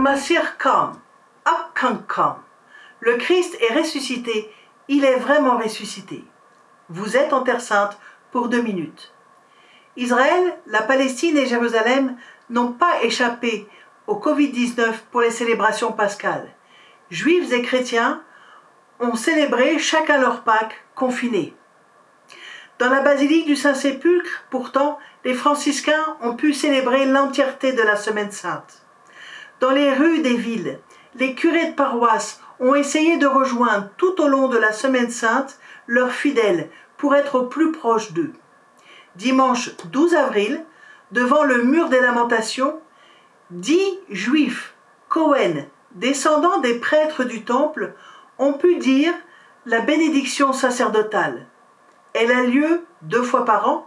Masir. Le Christ est ressuscité, il est vraiment ressuscité. Vous êtes en Terre Sainte pour deux minutes. Israël, la Palestine et Jérusalem n'ont pas échappé au Covid-19 pour les célébrations pascales. Juifs et chrétiens ont célébré chacun leur Pâques confinés. Dans la basilique du Saint-Sépulcre, pourtant, les franciscains ont pu célébrer l'entièreté de la Semaine sainte. Dans les rues des villes, les curés de paroisse ont essayé de rejoindre tout au long de la Semaine sainte leurs fidèles pour être au plus proche d'eux. Dimanche 12 avril, devant le mur des lamentations, dix juifs, Cohen, descendants des prêtres du temple, ont pu dire la bénédiction sacerdotale. Elle a lieu deux fois par an.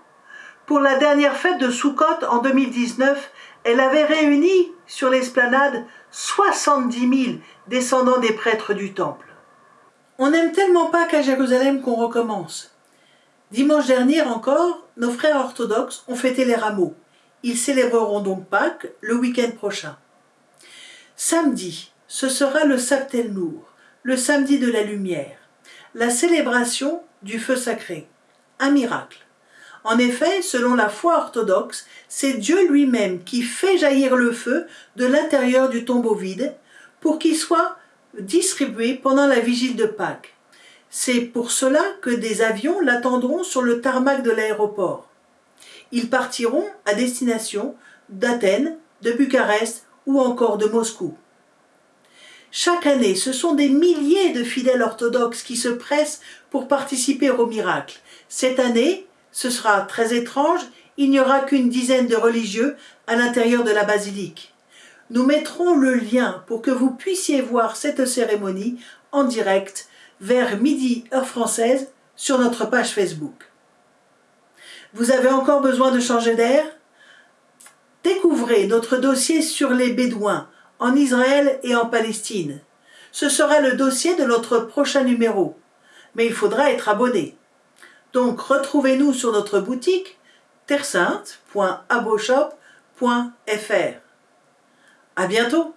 Pour la dernière fête de Soukhot en 2019, elle avait réuni sur l'esplanade 70 000 descendants des prêtres du temple. On n'aime tellement pas qu'à Jérusalem qu'on recommence. Dimanche dernier encore, nos frères orthodoxes ont fêté les rameaux. Ils célébreront donc Pâques le week-end prochain. Samedi, ce sera le Sabtel Nour, le samedi de la lumière, la célébration du feu sacré un miracle. En effet, selon la foi orthodoxe, c'est Dieu lui-même qui fait jaillir le feu de l'intérieur du tombeau vide pour qu'il soit distribué pendant la vigile de Pâques. C'est pour cela que des avions l'attendront sur le tarmac de l'aéroport. Ils partiront à destination d'Athènes, de Bucarest ou encore de Moscou. Chaque année, ce sont des milliers de fidèles orthodoxes qui se pressent pour participer au miracle. Cette année, ce sera très étrange, il n'y aura qu'une dizaine de religieux à l'intérieur de la basilique. Nous mettrons le lien pour que vous puissiez voir cette cérémonie en direct vers midi heure française sur notre page Facebook. Vous avez encore besoin de changer d'air? Découvrez notre dossier sur les Bédouins en Israël et en Palestine. Ce sera le dossier de notre prochain numéro, mais il faudra être abonné. Donc retrouvez-nous sur notre boutique terresainte.aboshop.fr. À bientôt